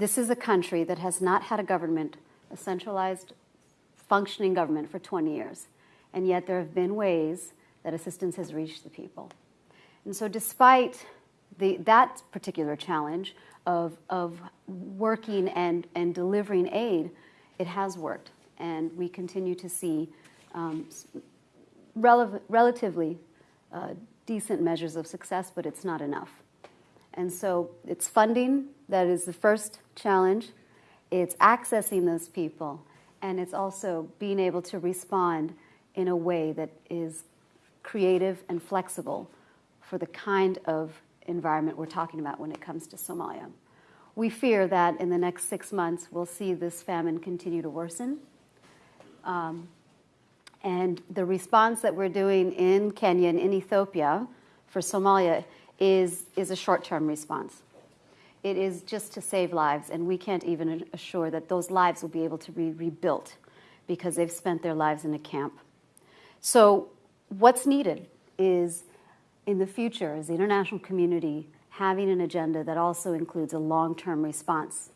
This is a country that has not had a government, a centralized functioning government for 20 years. And yet there have been ways that assistance has reached the people. And so despite the, that particular challenge of, of working and, and delivering aid, it has worked. And we continue to see um, rel relatively uh, decent measures of success, but it's not enough. And so it's funding that is the first challenge. It's accessing those people, and it's also being able to respond in a way that is creative and flexible for the kind of environment we're talking about when it comes to Somalia. We fear that in the next six months we'll see this famine continue to worsen. Um, and the response that we're doing in Kenya and in Ethiopia for Somalia is, is a short term response. It is just to save lives, and we can't even assure that those lives will be able to be rebuilt because they've spent their lives in a camp. So, what's needed is in the future, is the international community having an agenda that also includes a long term response.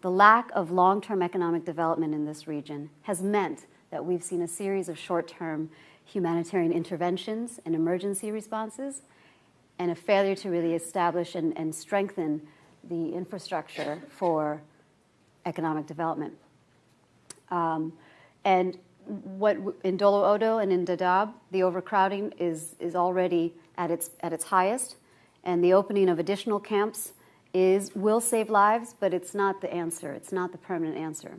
The lack of long term economic development in this region has meant that we've seen a series of short term humanitarian interventions and emergency responses, and a failure to really establish and, and strengthen the infrastructure for economic development. Um, and what in Dolo Odo and in Dadaab, the overcrowding is, is already at its, at its highest, and the opening of additional camps is, will save lives, but it's not the answer. It's not the permanent answer.